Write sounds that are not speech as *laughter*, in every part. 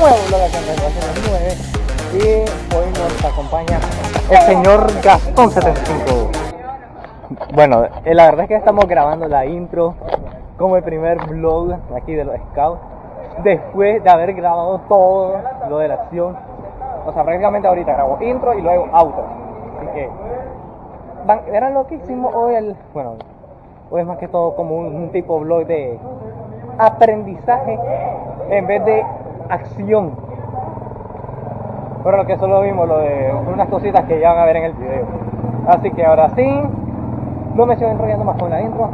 nuevo Radio 9 y hoy nos acompaña el señor Gastón 75. Bueno, eh, la verdad es que estamos grabando la intro como el primer vlog aquí de los scouts después de haber grabado todo lo de la acción. O sea, prácticamente ahorita grabo intro y luego auto. Así que verán lo que hicimos hoy el bueno, hoy es más que todo como un, un tipo vlog de aprendizaje en vez de acción. Pero lo que solo vimos, lo de unas cositas que ya van a ver en el video. Así que ahora sí, no me estoy enrollando más con la intro.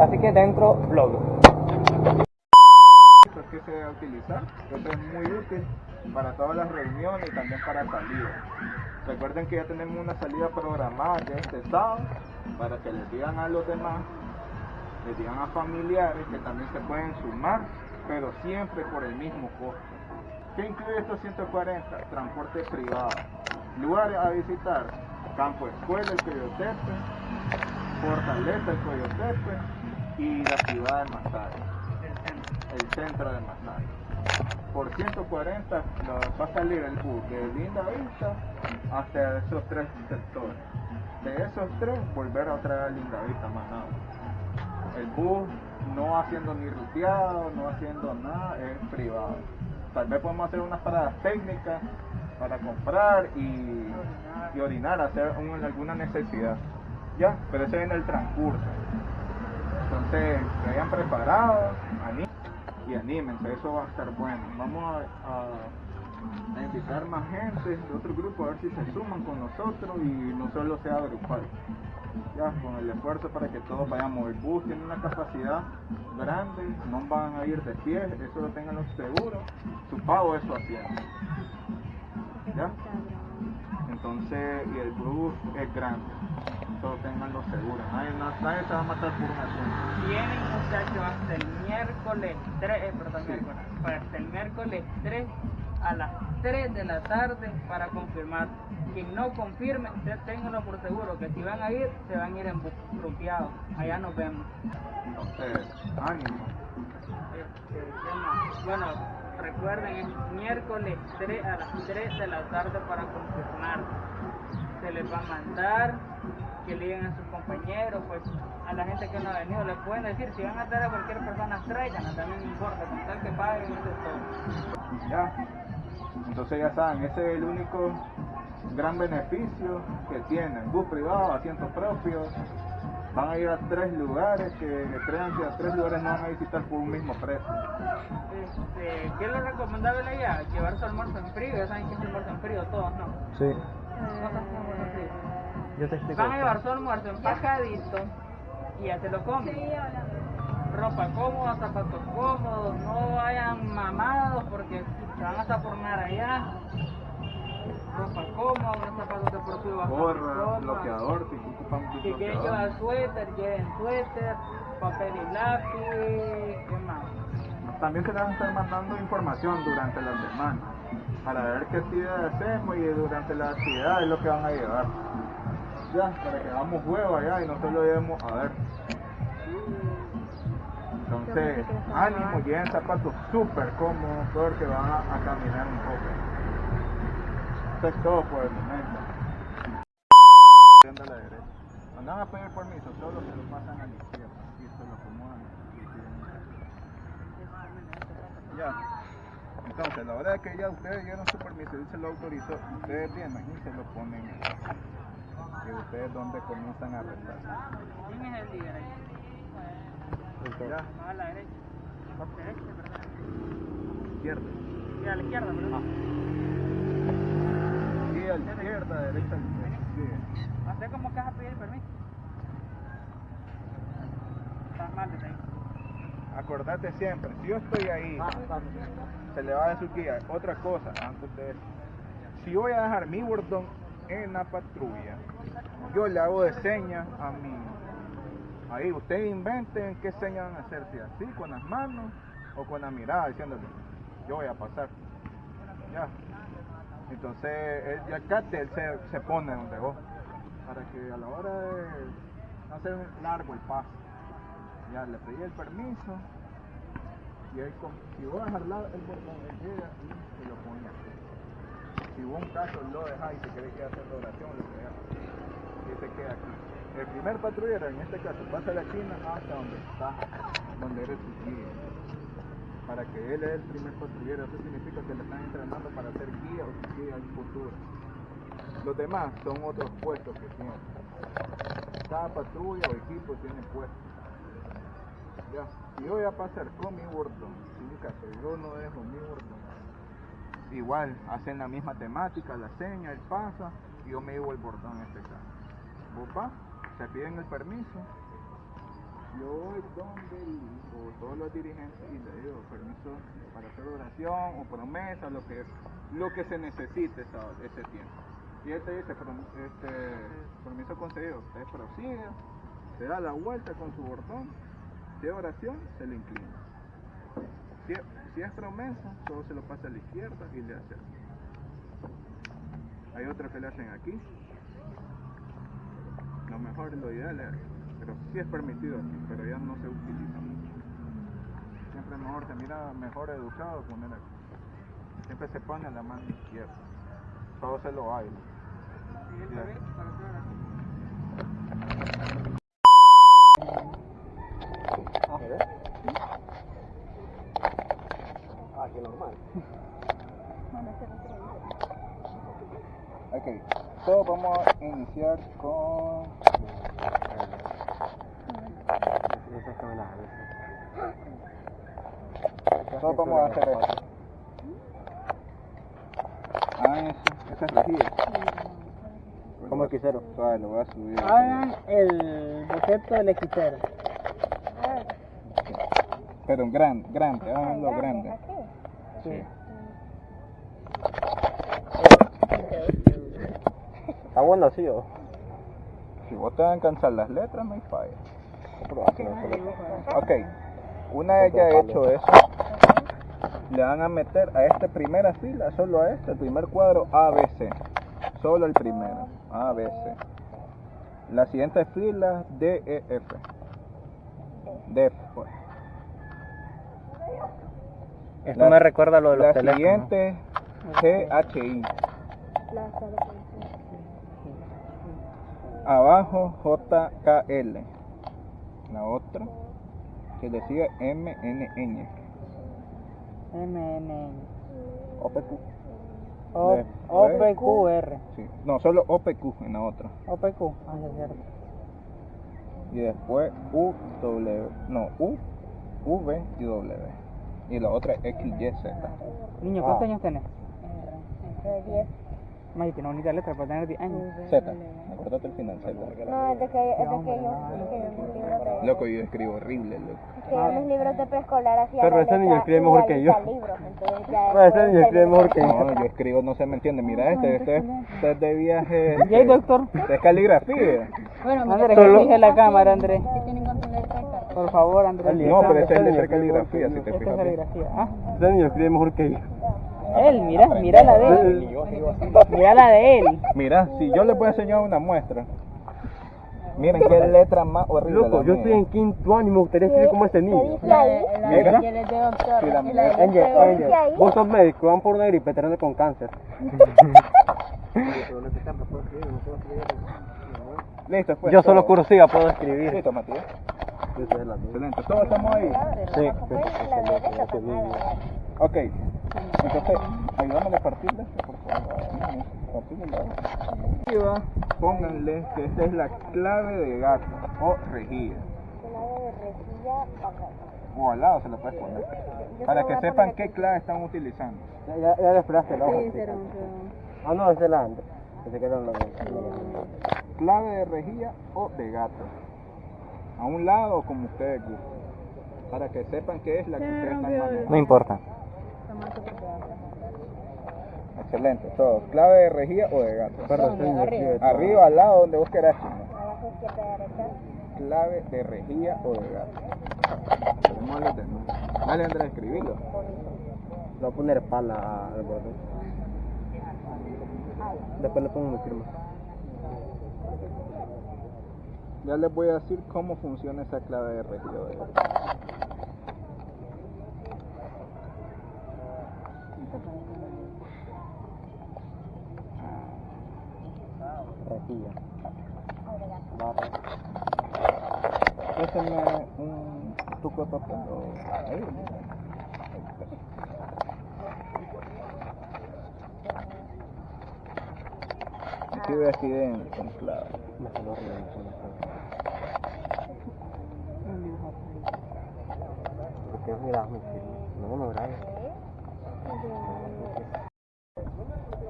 Así que dentro, vlog. que se debe utilizar. Es muy útil para todas las reuniones y también para salidas. Recuerden que ya tenemos una salida programada ya este sábado para que les digan a los demás, les digan a familiares que también se pueden sumar, pero siempre por el mismo costo. ¿Qué incluye estos 140? Transporte privado. Lugares a visitar. Campo Escuela, el Coyotepe. Fortaleza, el Coyotepe. Y la ciudad de Masaya el centro de Masaya. Por 140 nos va a salir el bus de Linda Vista hasta esos tres sectores. De esos tres, volver a traer a Linda Vista más nada. El bus no haciendo ni ruteado, no haciendo nada, es privado. Tal vez podemos hacer unas paradas técnicas para comprar y, y orinar, hacer un- alguna necesidad. Ya, pero ese viene el transcurso. Entonces, que hayan preparado, y anímense, eso va a estar bueno. Vamos a- a invitar más gente de otro grupo a ver si se suman con nosotros y no solo sea grupal. Ya, con el esfuerzo para que todos vayamos. El bus tiene una capacidad grande, no van a ir de pie, eso lo tengan los seguros. Su pago es su. ¿Ya? Entonces, y el bus es grande. Solo tengan los seguros. Nadie, na- nadie se va a matar por un asiento. Tienen muchachos hasta el miércoles 3, eh, perdón, Sí. miércoles, para hasta el miércoles 3 a las 3 de la tarde para confirmar. Quien no confirme, ténganlo por seguro que si van a ir, se van a ir en bus grupeados. Allá nos vemos. Entonces, ánimo. Este. Bueno, recuerden, es miércoles 3 a las 3 de la tarde para confirmar. Se les va a mandar que le digan a sus compañeros, pues a la gente que no ha venido, les pueden decir, si van a traer a cualquier persona, traigan, también no importa, con tal que paguen, eso es todo. Ya. Entonces ya saben, ese es el único gran beneficio que tienen. Bus privado, asiento propio. Van a ir a tres lugares que crean que a tres lugares no van a visitar por un mismo precio. Este, ¿Qué es lo recomendable allá? Llevar su almuerzo en frío, ya saben que es almuerzo en frío, todos, ¿no? Sí, Yo te explico. Van a llevar su almuerzo empacadito y ya se lo comen. Ropa cómoda, zapatos cómodos, no vayan mamados porque se van a formar allá. Ropa cómoda, zapatos deportivos bajo Gorra, bloqueador, si ocupan Si quieren llevar suéter, lleven suéter, papel y lápiz, ¿qué más? También se les van a estar mandando información durante la semana para ver qué actividades hacemos y durante la actividad es lo que van a llevar. Ya, para que hagamos huevo allá y no solo llevemos a ver. Entonces, ánimo, lleven zapatos súper cómodos porque van a, a caminar un poco. Eso es todo por el momento. A van a pedir permiso, solo se lo pasan a la izquierda y se lo acomodan. Ya. Entonces, la hora que ya ustedes dieron su permiso y se lo autorizó, ustedes vienen y se lo ponen. Y ustedes donde comienzan a rezar. ¿Quién es el líder ahí? Ya, a la derecha. Derecha, perdón. izquierda. Y a la izquierda, perdón. Y a la izquierda, derecha, sí. ¿Usted cómo que vas a pedir permiso? Estás mal desde ahí. Acordate siempre, si yo estoy ahí, se le va dar su guía. Otra cosa, antes de eso. Si voy a dejar mi bordón en la patrulla, yo le hago de señas a mi... Ahí, ustedes inventen qué señas van a hacer, si así, con las manos o con la mirada, diciéndole, yo voy a pasar. Ya. Entonces, él ya cate, él se, se pone donde vos, para que a la hora de hacer largo el paso, ya le pedí el permiso, Y si vos dejas el botón, él llega y se lo pone aquí. Si vos un caso lo dejas y te querés quedar haciendo oración, lo que y se queda aquí. El primer patrullero, en este caso, pasa la China hasta donde está, donde eres su guía. Para que él es el primer patrullero, eso significa que le están entrenando para ser guía o guía en futuro. Los demás son otros puestos que tienen. Cada patrulla o equipo tiene puestos. Si yo voy a pasar con mi en caso yo no dejo mi bordón, igual hacen la misma temática, la seña, él pasa y yo me llevo el bordón en este caso. Vos vas, te piden el permiso, yo voy donde el, o todos los dirigentes y le digo permiso para hacer oración o promesa, lo que lo que se necesite ese tiempo. Y él te dice, "Prom- este, permiso concedido, usted prosigue, se da la vuelta con su bordón, si oración, se le inclina. Si es, promesa, solo se lo pasa a la izquierda y le hace. Hay otros que le hacen aquí. Lo mejor, lo ideal es, pero sí es permitido aquí, pero ya no se utiliza mucho. Siempre mejor, se mira mejor educado poner aquí. Siempre se pone la mano izquierda. Todo se lo baila. Y el Ya. bebé para hacer oración. Ah, qué normal. Ok, todos vamos a iniciar con... Todos vamos a hacer esto. Ah, eso, esa es rejilla. Como el quisero. Suave, lo voy a subir. Hagan el boceto del hechicero. Pero grande, grande, háganlo grande. Sí. Está bueno así, ¿o? Si vos te van a cansar las letras, no hay falla. Ok, una vez ya hecho eso, le van a meter a esta primera fila, solo a este, el primer cuadro ABC. Solo el primero, ABC. La siguiente fila, DEF. DEF, pues. Esto La- me recuerda a lo de los La teléfonos. siguiente, GHI. Abajo, JKL. La otra, que le sigue MNN. MNN. OPQ. O- Después- OPQR. Sí. No, solo OPQ en la otra. OPQ. Ah, es cierto. Y después UW. No, U, V y W. Y la otra XYZ. Niño, Ah. ¿cuántos años tenés? May, tiene bonita letra para tener 10 años. Z. Acordate el final, Z. No, es de que, es de que yo escribo mis libros de... Loco, yo escribo horrible, loco. Es que yo mis libros de preescolar hacía Pero la ese niño escribe mejor que yo. igualita al libro, entonces ya Pero ese después niño escribe mejor que yo. No, yo escribo, no se me entiende. Mira este, este, es- este es de viaje. ¿Y ahí, doctor? Es caligrafía. Andrés, Solo- que fije la cámara, Andrés. Por favor, Andrés. No, pero este es Este niño caligrafía, si te es fijas. bien. caligrafía. Ah, Ese niño escribe mejor que yo. Él, mira, mira la de él. Mira la de él. Mira, si yo les voy a enseñar una muestra. Miren qué letra más horrible. Loco, la yo mía. estoy en quinto año y me gustaría escribir como este niño. es de doctor, Sí, la la de. Angel, Angel, dice ahí, vos sos médico, van por una gripe, te con cáncer. Listo, pues. Yo solo cursiva puedo escribir. Listo, Matías. Excelente. Todos estamos ahí. Sí. la nada. Ok. Entonces, ayúdame a partirle esto, por favor. Pónganle que esta es la clave de gato o rejilla. Clave de rejilla acá. O al lado se lo puedes poner. Yo Para que sepan qué clave están utilizando. Ya, ya, ya le esperaste la hoja. Sí, sí. pero- pero- Ah, no, es la antes. Que se quedó en la Clave de rejilla o de gato. A un lado, como ustedes gusten. Para que sepan qué es la que ustedes están manejando. No importa. Excelente, todo. Clave de rejilla o de gato. Arriba, al lado, donde vos querás. chino. Abajo, izquierda, derecha. Clave de rejilla o de gato. ¿Cómo lo tenemos? Dale, Andrés, escribilo. Le voy a poner pala al borde. Después le pongo mi firma. Ya les voy a decir cómo funciona esa clave de rejilla o de gato. Rejilla. Barra. Préstame un tuco de papel o ahí. Escribe así en, con clave. Me salió horrible, me salió horrible. Porque mira, no me grabes.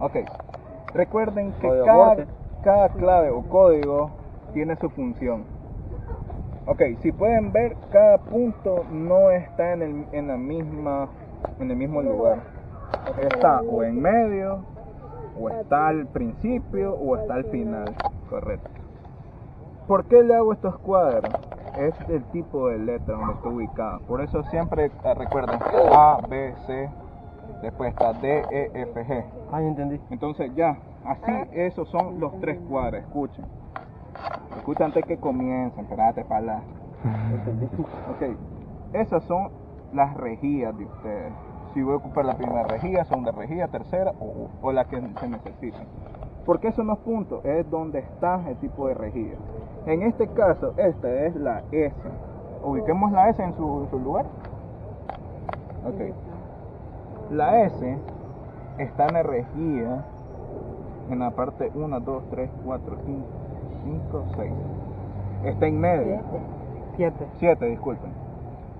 Ok. Recuerden que cada. Cada clave o código tiene su función. Ok, si pueden ver, cada punto no está en el, en la misma, en el mismo lugar. Está o en medio, o está al principio, o está al final. Correcto. ¿Por qué le hago estos cuadros? Es el tipo de letra donde está ubicada. Por eso siempre eh, recuerden A, B, C, después está D, E, F, G. Ah, entendí. Entonces ya, así esos son los tres cuadros, escuchen. Escuchen antes que comiencen, espérate para la... *laughs* Ok, esas son las rejillas de ustedes. Si voy a ocupar la primera rejilla, segunda rejilla, tercera o, o la que se necesita. Porque esos son los puntos, es donde está el tipo de rejilla. En este caso, esta es la S. Ubiquemos la S en su, en su lugar. Ok. La S está en la rejilla en la parte 1, 2, 3, 4, 5, 5, 6. Está en medio. Siete. 7, disculpen.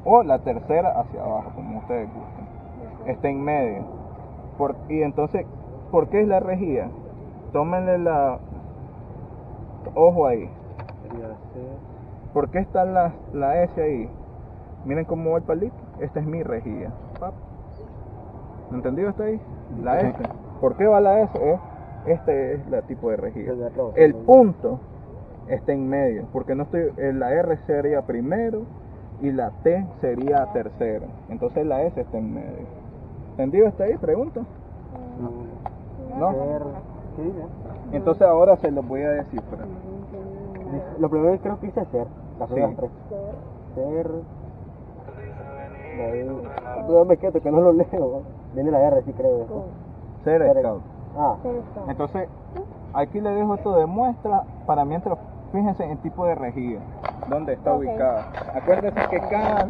O la tercera hacia abajo, como ustedes gusten. Está en medio. Por- y entonces, ¿por qué es la rejilla? Tómenle la... Ojo ahí. ¿Por qué está la, la S ahí? Miren cómo va el palito. Esta es mi rejilla. Pap. ¿Entendido hasta ahí? La. S. ¿Por qué va la S? Eh, Este es la tipo de rejilla. El de punto está en medio, porque no estoy, la R sería primero y la T sería tercero. Entonces la S está en medio. ¿Entendido hasta ahí? Pregunto. ¿No? Ser. ¿Qué dice? Entonces ahora se los voy a descifrar. Lo primero que creo que dice ser. Sí. tres. Ser. De. No me quedo que no lo leo. Viene la R, sí creo. Ser Ser- Ah, Entonces, aquí le dejo esto de muestra para mientras fíjense en el tipo de rejilla, dónde está ubicada. Acuérdense que cada,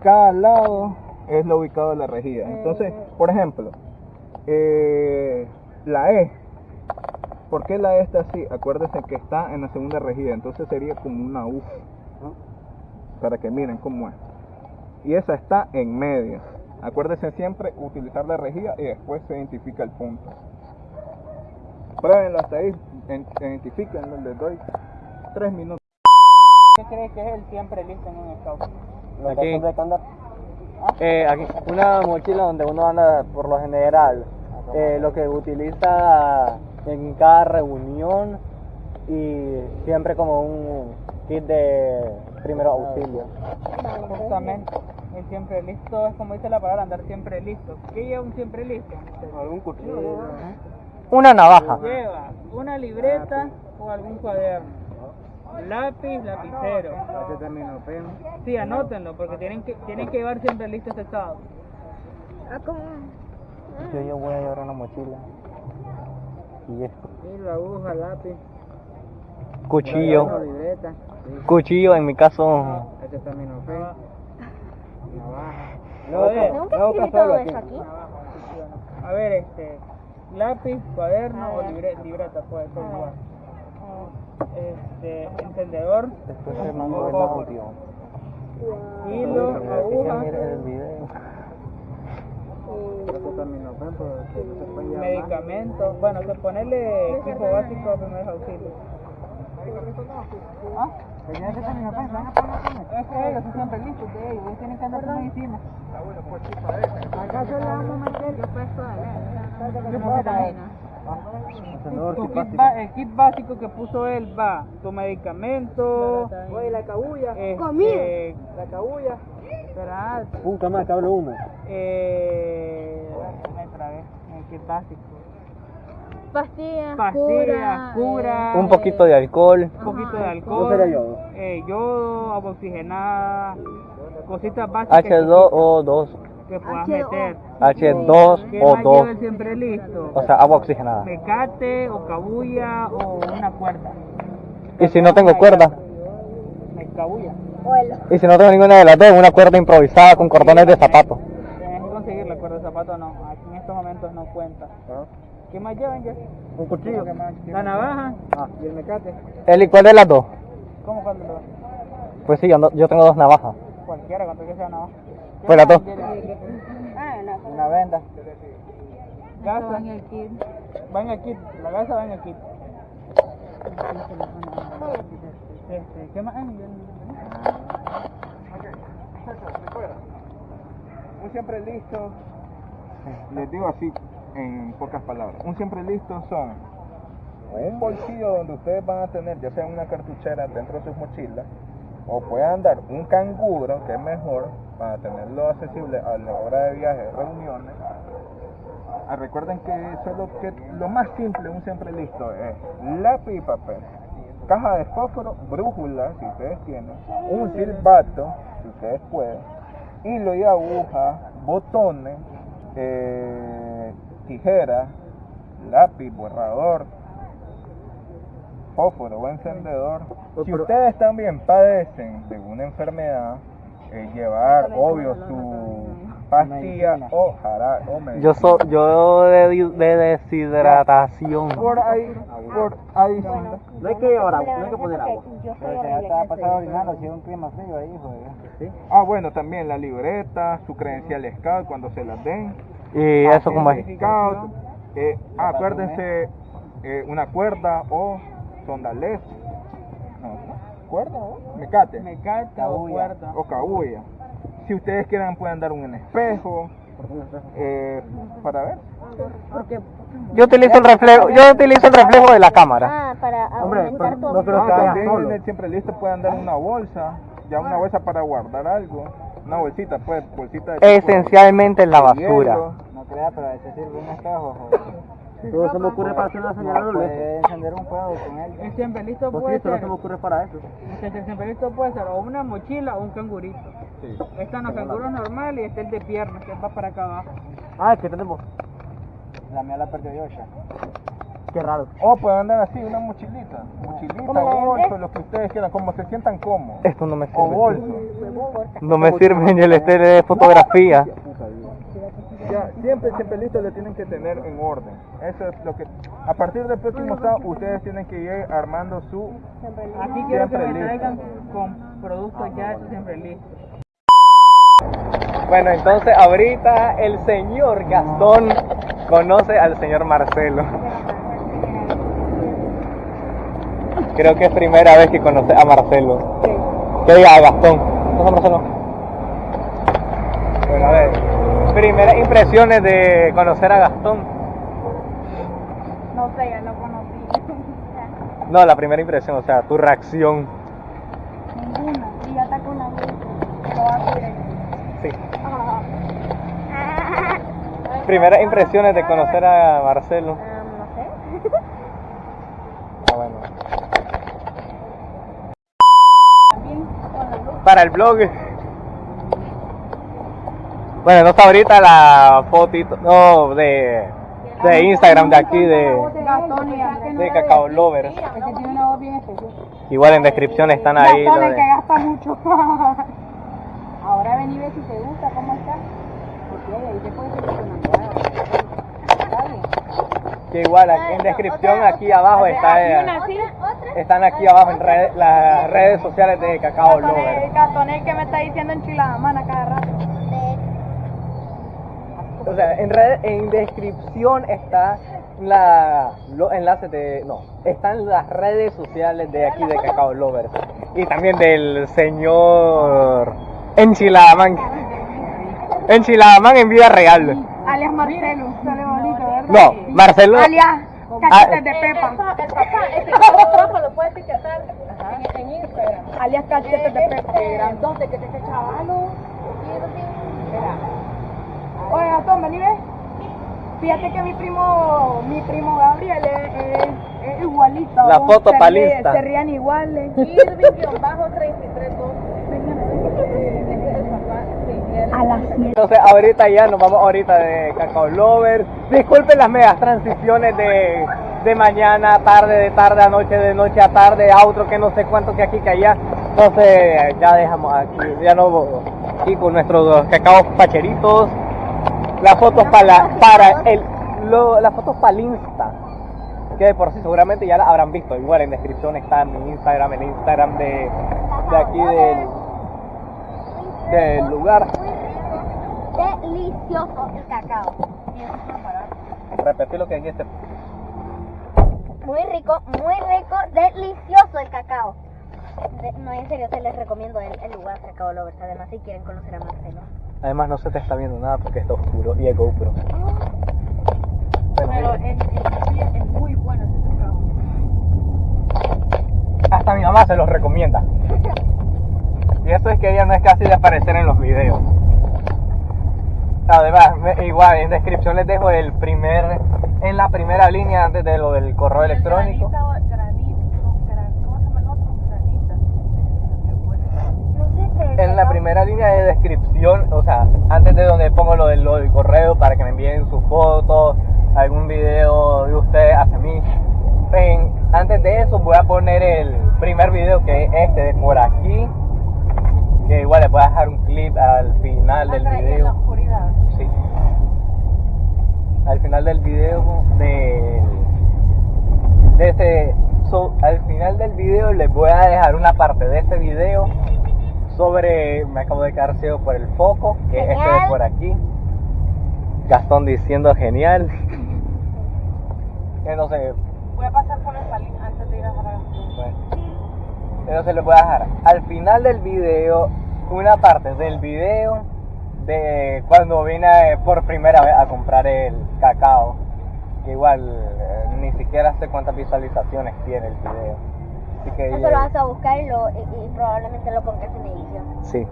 cada lado es lo ubicado de la rejilla. Entonces, por ejemplo, eh, la E. ¿Por qué la E está así? Acuérdense que está en la segunda rejilla, entonces sería como una U. Para que miren cómo es. Y esa está en medio. Acuérdense siempre utilizar la rejilla y después se identifica el punto. Pruébenlo hasta ahí, en- identifíquenlo, les doy tres minutos. ¿Qué crees que es el siempre listo en un scout? Lo que Aquí. andar. Eh, aquí, una mochila donde uno anda por lo general, eh, lo que utiliza en cada reunión y siempre como un kit de primero auxilio. Justamente, el siempre listo es como dice la palabra, andar siempre listo. ¿Qué lleva un siempre listo? Algún cuchillo. Una navaja. Lleva una libreta o algún cuaderno. Lápiz, lapicero. Sí, anótenlo porque tienen que tienen que llevar siempre listo este estado. Yo, yo voy a llevar una mochila. Y esto. Y la aguja, lápiz, Cuchillo. Cuchillo en mi caso. Este No, Nunca escribí todo eso aquí. A ver, este, lápiz, cuaderno o libre- libreta puede ser igual. Este, encendedor, Después se mandó el audio. hilo, aguja, medicamentos. Bueno, que ponerle equipo básico a primeros auxilios. ¿Ah? Es que ellos son siempre listos de ellos, ellos tienen que andar con medicina. Acá solo vamos a meter yo puesto Encendedor, Tu kit kit básico. ba- el kit básico que puso él va tu medicamento, la cabulla, Comida. la cabulla, madre, que hablo uno. eh, me trabé, el kit básico, Pastillas, pastillas, cura, Un poquito de alcohol. un poquito de alcohol, ¿No sería yodo? eh, yodo, agua oxigenada, cositas básicas. que- H2O2. que puedas H2O. meter. H2 ¿Qué o más lleva 2. siempre listo? O sea, agua oxigenada. Mecate o cabulla o una cuerda. Y si no tengo cuerda, Me cabulla. Y si no tengo ninguna de las dos, una cuerda improvisada con cordones de zapato. Tienes que conseguir la cuerda de zapato, no. Aquí en estos momentos no cuenta. ¿Qué más llevan ya? Un cuchillo. La navaja Ah. y el mecate. ¿El y cuál de las dos? ¿Cómo cuál de los dos? Pues sí, yo, no- yo tengo dos navajas. Cualquiera, cuanto que sea navaja. ¿Qué Pues las dos. Ah. Una venda. Gasa. Va en el kit. Va en el kit. La gasa va en el kit. Este, ¿Qué más hay? Un siempre listo, les digo así en pocas palabras, un siempre listo son un bolsillo donde ustedes van a tener ya sea una cartuchera dentro de sus mochilas o puedan dar un canguro que es mejor para tenerlo accesible a la hora de viajes, reuniones. Ah, recuerden que solo que lo más simple, un siempre listo es lápiz y papel, caja de fósforo, brújula si ustedes tienen, un silbato si ustedes pueden, hilo y aguja, botones, eh, tijeras, lápiz, borrador, fósforo o encendedor. Si ustedes también padecen de una enfermedad, eh, llevar, obvio, su pastilla o jarabe o medicina. Yo so, yo de, deshidratación. Por ahí, por ahí. No hay que llevar agua, no hay que poner agua. Yo soy horrible. si es un clima frío ahí, ¿Sí? Ah, bueno, también la libreta, su credencial scout cuando se las den. Y eso como es. Eh, ah, acuérdense, eh, una cuerda o sondales. No, ¿Cuerda o? Mecate. Mecate o cuerda. O cabulla. Si ustedes quieran pueden dar un espejo. eh, para ver. Yo utilizo el reflejo, yo utilizo el reflejo de la cámara. Ah, para aumentar tu no creo Ah, que solo. siempre listo pueden dar una bolsa. Ya una bolsa para guardar algo. Una bolsita, pues, bolsita de Esencialmente en la basura. No crea, pero a veces sirve un espejo. *laughs* Todo se me ocurre para hacer una señal de encender un fuego con él. El siempre listo puede ser. ocurre para eso. El siempre listo puede ser o una mochila o un cangurito. Están los canguros normales y está el de piernas que va para acá abajo. Ah, ¿qué tenemos? La mía la perdió yo ya. Qué raro. O pueden andar así, una mochilita. Mochilita, bolso, lo que ustedes quieran, como se sientan cómodos. Esto no me O sirve. bolso. No me sirve ni el este de fotografía. Ya, siempre, siempre listo le tienen que tener en orden. Eso es lo que. A partir del próximo sábado, ustedes tienen que ir armando su. Aquí quiero que Siempre me listo. traigan con productos ya siempre listos. Bueno, entonces ahorita el señor Gastón conoce al señor Marcelo. Creo que es primera vez que conoce a Marcelo. Que diga a Gastón. ¿No es Marcelo? Bueno, a ver. Primeras impresiones de conocer a Gastón. No sé, ya lo conocí. *laughs* No, la primera impresión, o sea, tu reacción. Ninguna. Y ya está con la luz. Lo va a. Sí. Primeras impresiones de conocer a Marcelo. Ah, no sé. Ah, bueno. Para el blog. Bueno, no está ahorita la fotito, no, de, de Instagram de aquí, de, de Cacao especial. Igual en descripción están ahí. el que gasta mucho. *laughs* Ahora ven y ve si te gusta, cómo está. Porque ahí te puedes. Que igual aquí en descripción aquí abajo está, están aquí abajo en red- las redes sociales de Cacao el que me está diciendo enchilada, mana, cada rato. O sea, en, red, en descripción está la, los enlaces de. No, están las redes sociales de aquí de Cacao Lovers. Y también del señor Enchilaman. Enchilaman en vida real. Alias Marcelo. No, Marcelo. Alias Ah, cachetes de Pepa. El papá, ese fotógrafo lo puede etiquetar en, Instagram. Alias cachetes de Pepa. Este grandote que te echa chavalo. Oye, Gastón, ven y ve. Fíjate que mi primo, mi primo Gabriel es, es- es igualito. La foto se palista. Se rían iguales. Irving-3312. Ese es el papá. Sí, él. A las Entonces ahorita ya nos vamos ahorita de Cacao Lover. Disculpen las medias transiciones de, de mañana, tarde, de tarde a noche, de noche a tarde, a otro que no sé cuánto que aquí que allá. Entonces ya dejamos aquí, ya no aquí con nuestros cacaos pacheritos. Las fotos para, para el lo, las fotos para el Insta. Que de por sí seguramente ya las habrán visto. Igual en descripción está mi Instagram, el Instagram de, de aquí del, del lugar. Delicioso el cacao. Repetí lo que dijiste. Muy rico, muy rico, delicioso el cacao. De- no, en serio, se les recomiendo el, el lugar Cacao Lovers. Además, si quieren conocer a Marcelo. Además no se te está viendo nada porque está oscuro y el GoPro. Bueno, Pero es muy bueno ese cacao. hasta mi mamá se los recomienda. *laughs* Y eso es que ella no es casi de aparecer en los videos. Además, igual en descripción les dejo el primer, en la primera línea antes de lo del correo electrónico. Granita, o- granito, gran- ¿cómo se llama el otro? Granita. Qué bueno. No sé qué. En la primera línea de descripción, o sea, antes de donde pongo lo del, lo del correo para que me envíen sus fotos, algún video de ustedes hacia mí. En- antes de eso voy a poner el primer video que es este de por aquí. Que igual les voy a dejar un clip al final del en la video. oscuridad. Sí. Al final del video de, de so- al final del video les voy a dejar una parte de este video sobre me acabo de quedar ciego por el foco, que es este de Genial. por aquí. Gastón diciendo genial. *laughs* Entonces, Voy a pasar por el palín antes de ir a Jarabacoa. bueno. Entonces les voy a dejar al final del video una parte del video de cuando vine por primera vez a comprar el cacao. Que igual eh, ni siquiera sé cuántas visualizaciones tiene el video. Así que Eso lo vas a buscar y, lo, y, y probablemente lo pongas en edición. sí.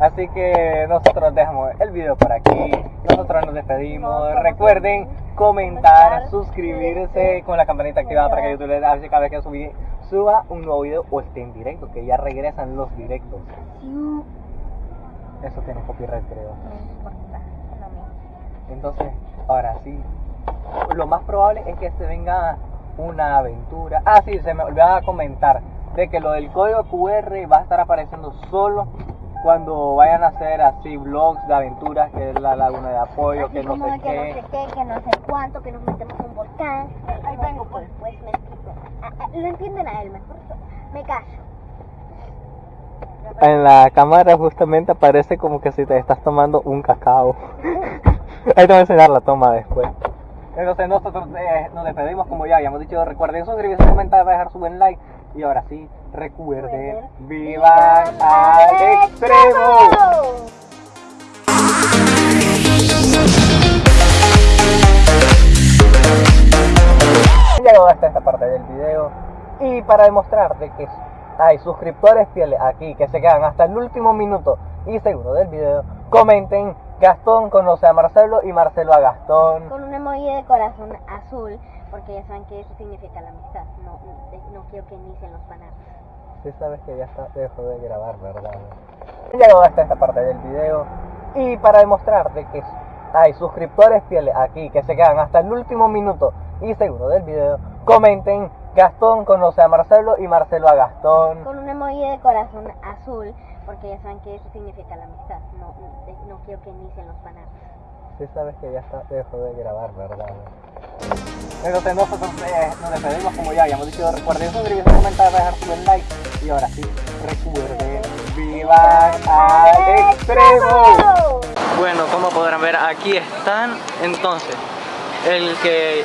Así que nosotros dejamos el video por aquí. Nosotros nos despedimos. Recuerden comentar, suscribirse con la campanita activada para que YouTube les avise cada vez que suba un nuevo video o esté en directo, que ya regresan los directos. Eso tiene copyright, creo. Entonces, ahora sí. Lo más probable es que se venga una aventura. Ah, sí, se me olvidaba comentar de que lo del código QR va a estar apareciendo solo cuando vayan a hacer así vlogs de aventuras, que es la laguna de apoyo, Así que no sé qué, que no sé cuánto, que nos metemos en un volcán. Ahí vengo, pues. Pues me explico. Ah, ah, lo entienden a él mejor. Me callo. En la cámara justamente aparece como que si te estás tomando un cacao. *laughs* Ahí te voy a enseñar la toma después. Entonces nosotros eh, nos despedimos como ya habíamos dicho. Recuerden suscribirse, comentar, dejar su buen like. Y ahora sí, recuerden, vivan al extremo. llegado hasta esta parte del video y para demostrarte que hay suscriptores fieles aquí que se quedan hasta el último minuto y seguro del video, comenten Gastón conoce a Marcelo y Marcelo a Gastón. Con un emoji de corazón azul, porque ya saben que eso significa la amistad. No, no, quiero que inicien los fanarts. Si sabes que ya está, dejó de grabar, ¿verdad? He llegado hasta esta parte del video y para demostrarte que hay suscriptores fieles aquí que se quedan hasta el último minuto y seguro del video, comenten Gastón conoce a Marcelo y Marcelo a Gastón. Con un emoji de corazón azul, porque ya saben que eso significa la amistad. No, no, no quiero que inicien los fanarts. Si sabes que ya está, dejó de grabar, ¿verdad? Entonces nosotros eh, nos despedimos como ya habíamos dicho, recuerden suscribirse, comentar, dejar su buen like y ahora sí, recuerden, vivan al extremo. Bueno, como podrán ver, aquí están. Entonces, el que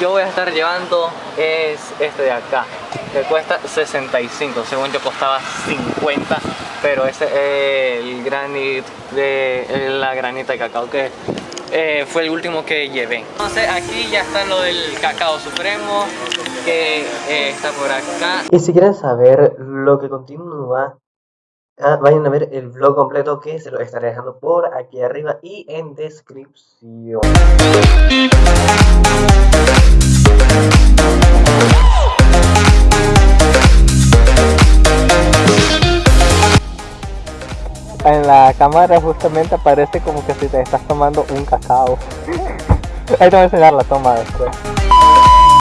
yo voy a estar llevando es este de acá, que cuesta 65. Según yo costaba 50, pero ese es el granit de la granita de cacao que eh, fue el último que llevé. Entonces, aquí ya está lo del cacao supremo, que eh, está por acá. Y si quieren saber lo que continúa, ah, vayan a ver el vlog completo que se lo estaré dejando por aquí arriba y en descripción. En la cámara justamente aparece como que si te estás tomando un cacao. *laughs* Ahí te voy a enseñar la toma después.